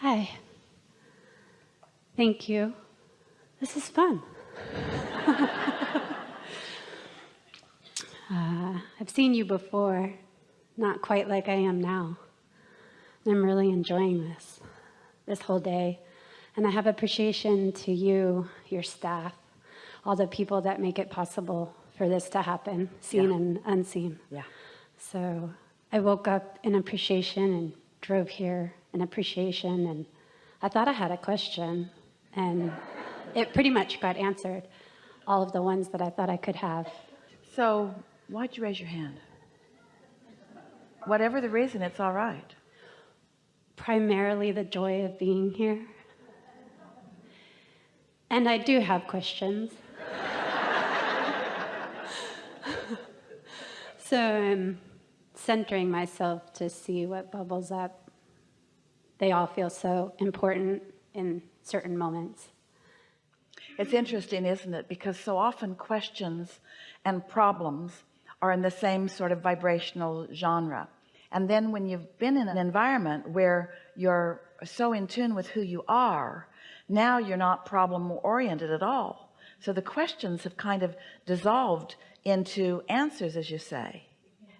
Hi. Thank you. This is fun. uh, I've seen you before, not quite like I am now. I'm really enjoying this, this whole day. And I have appreciation to you, your staff, all the people that make it possible for this to happen, seen Yeah. and unseen. Yeah. So I woke up in appreciation and drove here in appreciation, and I thought I had a question, and it pretty much got answered, all of the ones that I thought I could have. So why'd you raise your hand? Whatever the reason, it's all right. Primarily the joy of being here. And I do have questions. so I'm centering myself to see what bubbles up. They all feel so important in certain moments. It's interesting, isn't it? Because so often questions and problems are in the same sort of vibrational genre. And then when you've been in an environment where you're so in tune with who you are, now you're not problem oriented at all. So the questions have kind of dissolved into answers, as you say.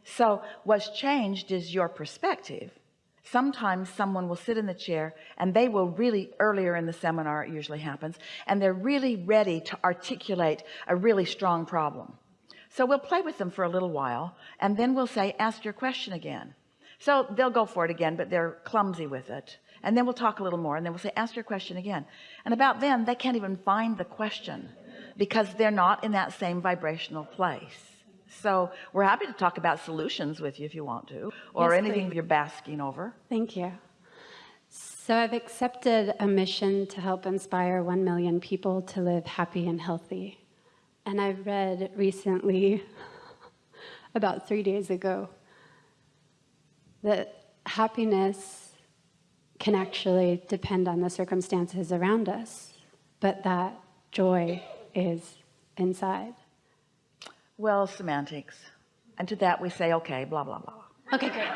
So what's changed is your perspective. Sometimes someone will sit in the chair and they will really earlier in the seminar, it usually happens, and they're really ready to articulate a really strong problem. So we'll play with them for a little while and then we'll say, ask your question again. So they'll go for it again, but they're clumsy with it. And then we'll talk a little more and then we'll say, ask your question again. And about then they can't even find the question because they're not in that same vibrational place. So we're happy to talk about solutions with you if you want to, or Yes, anything please. you're basking over. Thank you. So I've accepted a mission to help inspire 1 million people to live happy and healthy. And I read recently, about three days ago, that happiness can actually depend on the circumstances around us, but that joy is inside. Well, semantics. And to that we say, okay, blah, blah, blah. Okay, great.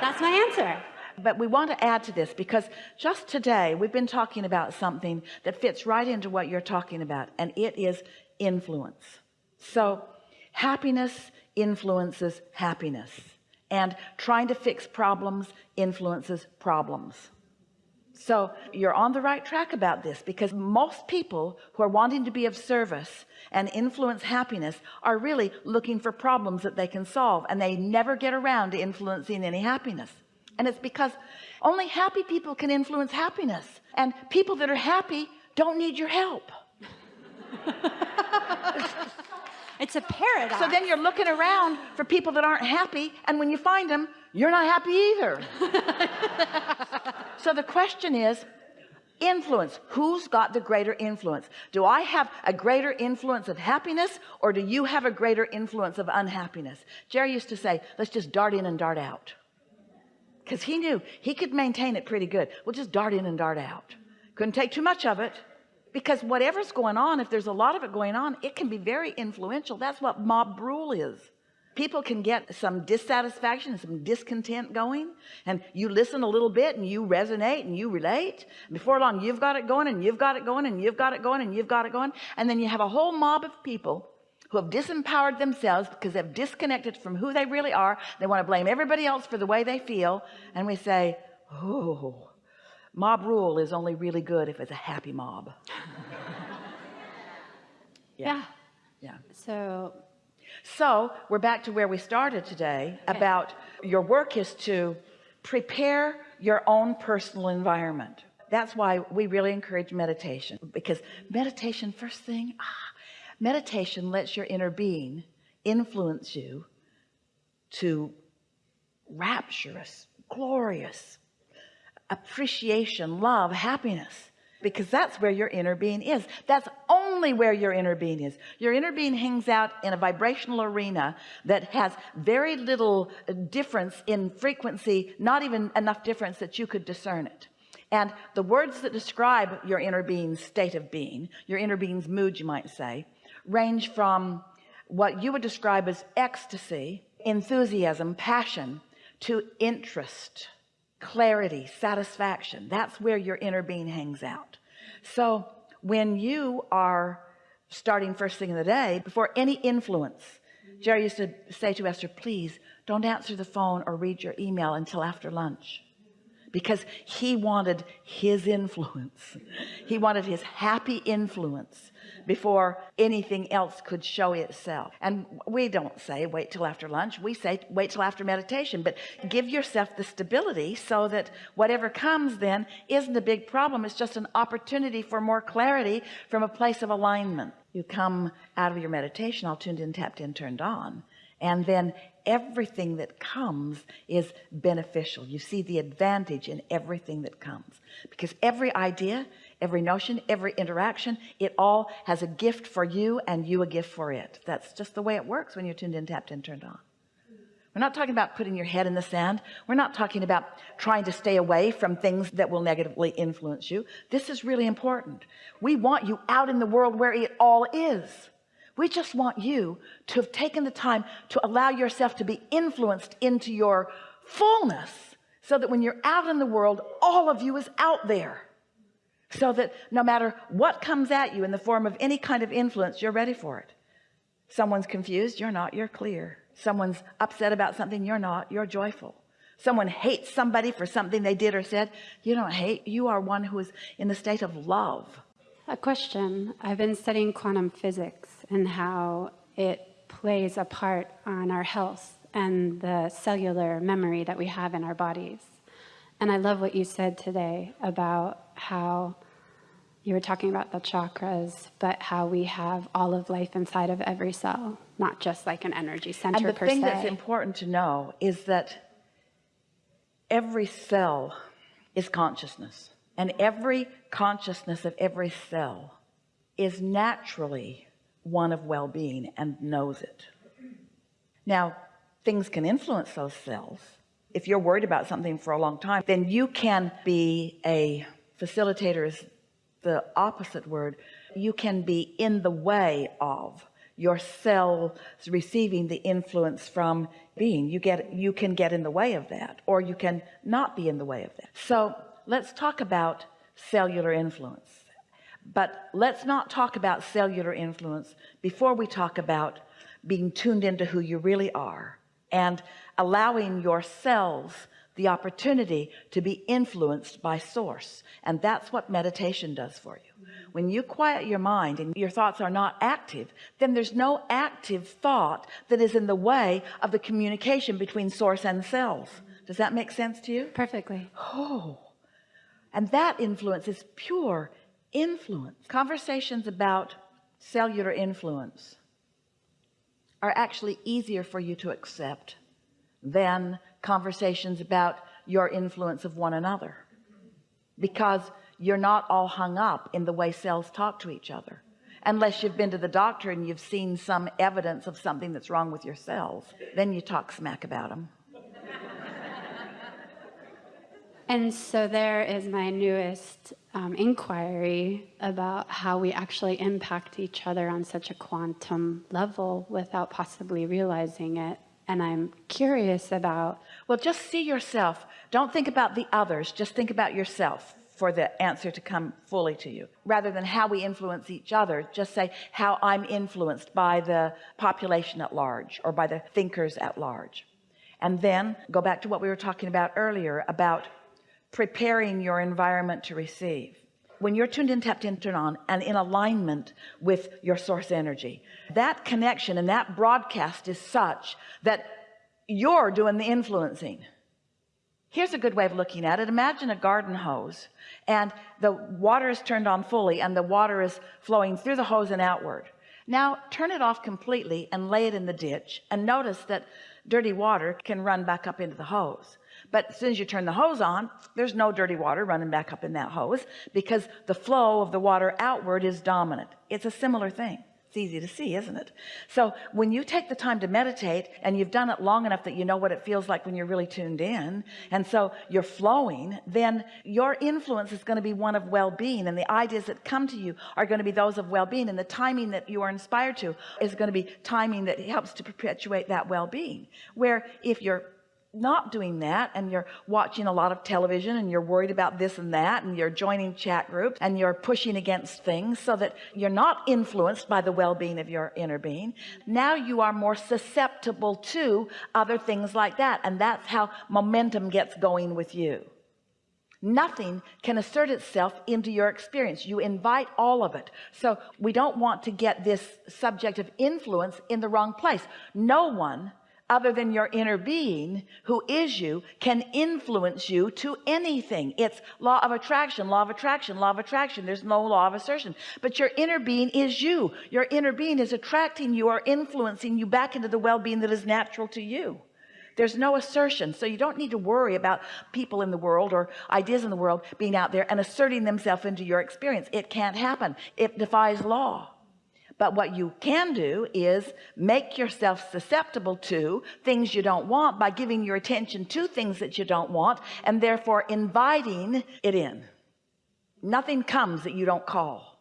That's my answer. But we want to add to this because just today we've been talking about something that fits right into what you're talking about and it is influence. So happiness influences happiness and trying to fix problems influences problems. So you're on the right track about this because most people who are wanting to be of service and influence happiness are really looking for problems that they can solve and they never get around to influencing any happiness. And it's because only happy people can influence happiness and people that are happy don't need your help. It's a paradox. So then you're looking around for people that aren't happy and when you find them you're not happy either so the question is influence. Who's got the greater influence? Do I have a greater influence of happiness or do you have a greater influence of unhappiness? Jerry used to say let's just dart in and dart out. Because he knew he could maintain it pretty good. We'll just dart in and dart out. Couldn't take too much of it because whatever's going on if there's a lot of it going on it can be very influential. That's what mob rule is people can get some dissatisfaction and some discontent going and you listen a little bit and you resonate and you relate. Before long you've got it going and you've got it going and you've got it going and you've got it going. And then you have a whole mob of people who have disempowered themselves because they've disconnected from who they really are. They want to blame everybody else for the way they feel. And we say oh mob rule is only really good if it's a happy mob. Yeah. yeah. So so we're back to where we started today about your work is to prepare your own personal environment. That's why we really encourage meditation because meditation first thing ah, meditation lets your inner being influence you to rapturous glorious appreciation love happiness because that's where your inner being is. That's only where your inner being is. Your inner being hangs out in a vibrational arena that has very little uh, difference in frequency not even enough difference that you could discern it. And the words that describe your inner being's state of being your inner being's mood you might say range from what you would describe as ecstasy enthusiasm passion to interest clarity satisfaction. That's where your inner being hangs out. So when you are starting first thing in the day before any influence Jerry used to say to Esther please don't answer the phone or read your email until after lunch. Because he wanted his influence. He wanted his happy influence before anything else could show itself. And we don't say wait till after lunch. We say wait till after meditation. But give yourself the stability so that whatever comes then isn't a big problem. It's just an opportunity for more clarity from a place of alignment. You come out of your meditation all tuned in tapped in turned on and then everything that comes is beneficial. You see the advantage in everything that comes. Because every idea every notion every interaction. It all has a gift for you and you a gift for it. That's just the way it works when you're tuned in tapped in turned on. We're not talking about putting your head in the sand. We're not talking about trying to stay away from things that will negatively influence you. This is really important. We want you out in the world where it all is. We just want you to have taken the time to allow yourself to be influenced into your fullness so that when you're out in the world all of you is out there so that no matter what comes at you in the form of any kind of influence you're ready for it someone's confused you're not you're clear someone's upset about something you're not you're joyful someone hates somebody for something they did or said you don't hate you are one who is in the state of love A question. I've been studying quantum physics and how it plays a part on our health and the cellular memory that we have in our bodies. And I love what you said today about how you were talking about the chakras, but how we have all of life inside of every cell, not just like an energy center and the thing se. that's important to know is that every cell is consciousness and every consciousness of every cell is naturally one of well-being and knows it now things can influence those cells if you're worried about something for a long time then you can be a facilitator is the opposite word. You can be in the way of your cells receiving the influence from being. You get you can get in the way of that or you can not be in the way of that. So let's talk about cellular influence. But let's not talk about cellular influence before we talk about being tuned into who you really are and allowing your cells the opportunity to be influenced by source. And that's what meditation does for you. When you quiet your mind and your thoughts are not active then there's no active thought that is in the way of the communication between source and cells does that make sense to you? Perfectly. oh. And that influence is pure influence. Conversations about cellular influence are actually easier for you to accept than conversations about your influence of one another. Because you're not all hung up in the way cells talk to each other. Unless you've been to the doctor and you've seen some evidence of something that's wrong with your cells then you talk smack about them And so there is my newest um, inquiry about how we actually impact each other on such a quantum level without possibly realizing it. And I'm curious about well just see yourself. Don't think about the others. Just think about yourself for the answer to come fully to you. Rather than how we influence each other just say how I'm influenced by the population at large or by the thinkers at large. And then go back to what we were talking about earlier about preparing your environment to receive when you're tuned in tapped in turned on and in alignment with your source energy. That connection and that broadcast is such that you're doing the influencing. Here's a good way of looking at it. Imagine a garden hose and the water is turned on fully and the water is flowing through the hose and outward. Now turn it off completely and lay it in the ditch and notice that dirty water can run back up into the hose. But as soon as you turn the hose on there's no dirty water running back up in that hose because the flow of the water outward is dominant. It's a similar thing easy to see isn't it? So when you take the time to meditate and you've done it long enough that you know what it feels like when you're really tuned in and so you're flowing then your influence is going to be one of well-being and the ideas that come to you are going to be those of well-being and the timing that you are inspired to is going to be timing that helps to perpetuate that well-being. Where if you're not doing that and you're watching a lot of television and you're worried about this and that and you're joining chat groups and you're pushing against things so that you're not influenced by the well-being of your inner being. Now you are more susceptible to other things like that and that's how momentum gets going with you. Nothing can assert itself into your experience. You invite all of it. So we don't want to get this subject of influence in the wrong place. No one other than your inner being who is you can influence you to anything. It's law of attraction law of attraction law of attraction. There's no law of assertion. But your inner being is you. Your inner being is attracting you or influencing you back into the well-being that is natural to you. There's no assertion. So you don't need to worry about people in the world or ideas in the world being out there and asserting themselves into your experience. It can't happen. It defies law but what you can do is make yourself susceptible to things you don't want by giving your attention to things that you don't want and therefore inviting it in. Nothing comes that you don't call.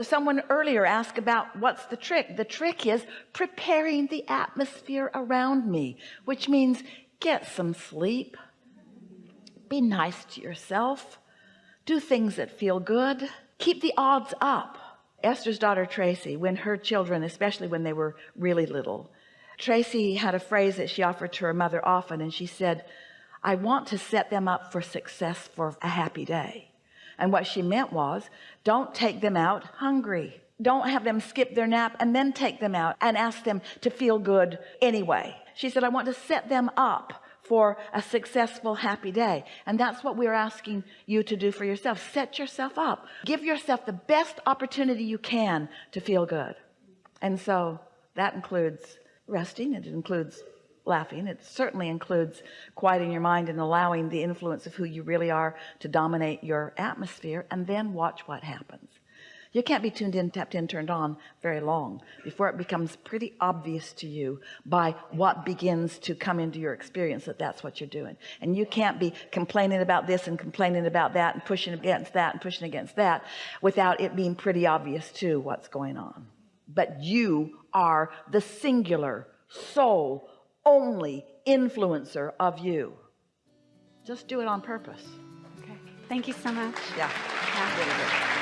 Someone earlier asked about what's the trick. The trick is preparing the atmosphere around me which means get some sleep be nice to yourself do things that feel good keep the odds up Esther's daughter Tracy when her children especially when they were really little Tracy had a phrase that she offered to her mother often and she said I want to set them up for success for a happy day. And what she meant was don't take them out hungry. Don't have them skip their nap and then take them out and ask them to feel good anyway. She said I want to set them up for a successful happy day. And that's what we're asking you to do for yourself. Set yourself up. Give yourself the best opportunity you can to feel good. And so that includes resting. It includes laughing. It certainly includes quieting your mind and allowing the influence of who you really are to dominate your atmosphere. And then watch what happens you can't be tuned in tapped in turned on very long before it becomes pretty obvious to you by what begins to come into your experience that that's what you're doing and you can't be complaining about this and complaining about that and pushing against that and pushing against that without it being pretty obvious too what's going on but you are the singular sole only influencer of you just do it on purpose Okay. Thank you so much. yeah Yeah.